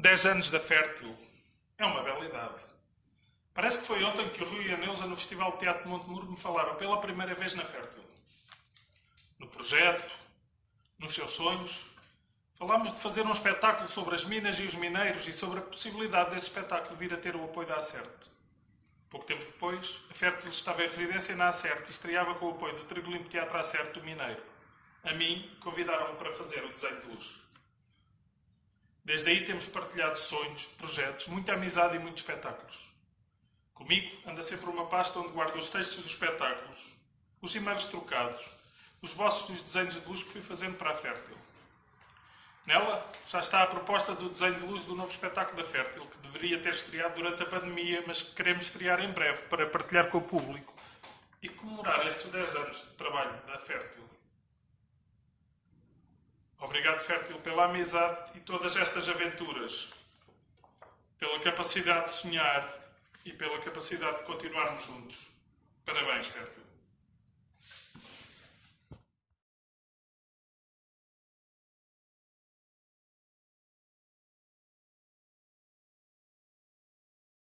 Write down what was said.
10 anos da Fértil. É uma bela idade. Parece que foi ontem que o Rui e a Neuza no Festival de Teatro de Montemuro me falaram pela primeira vez na Fértil. No projeto, nos seus sonhos, falámos de fazer um espetáculo sobre as minas e os mineiros e sobre a possibilidade desse espetáculo vir a ter o apoio da Acerte. Pouco tempo depois, a Fértil estava em residência na Acerte e estreava com o apoio do Trigolimpo Teatro Acerte do Mineiro. A mim, convidaram-me para fazer o desenho de luz. Desde aí temos partilhado sonhos, projetos, muita amizade e muitos espetáculos. Comigo anda sempre uma pasta onde guardo os textos dos espetáculos, os e-mails trocados, os bosses dos desenhos de luz que fui fazendo para a Fértil. Nela já está a proposta do desenho de luz do novo espetáculo da Fértil, que deveria ter estreado durante a pandemia, mas que queremos estrear em breve para partilhar com o público e comemorar estes 10 anos de trabalho da Fértil. Obrigado, Fértil, pela amizade e todas estas aventuras, pela capacidade de sonhar e pela capacidade de continuarmos juntos. Parabéns, Fértil.